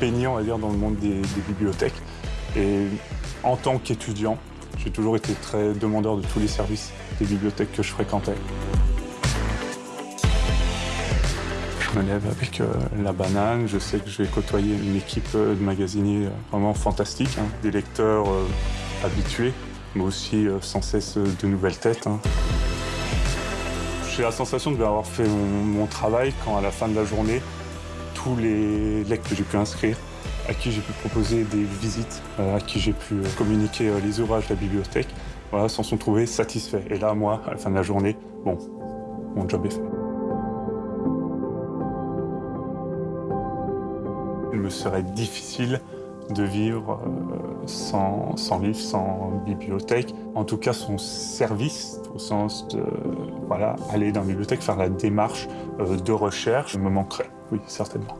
baigné, on va dire, dans le monde des, bibliothèques. Et en tant qu'étudiant, j'ai toujours été très demandeur de tous les services des bibliothèques que je fréquentais. Je me lève avec euh, la banane, je sais que je vais côtoyer une équipe euh, de magasiniers euh, vraiment fantastique, hein. des lecteurs habitués, mais aussi sans cesse de nouvelles têtes. hein. J'ai la sensation de avoir fait mon travail quand à la fin de la journée, tous les lecteurs que j'ai pu inscrire, à qui j'ai pu proposer des visites, euh, à qui j'ai pu euh, communiquer euh, les ouvrages de la bibliothèque, voilà, s'en sont trouvés satisfaits. Et là, moi, à la fin de la journée, bon, mon job est fait. Il me serait difficile de vivre sans, sans livre, sans bibliothèque. En tout cas, son service, au sens de voilà, aller dans la bibliothèque, faire la démarche euh, de recherche, me manquerait, oui, certainement.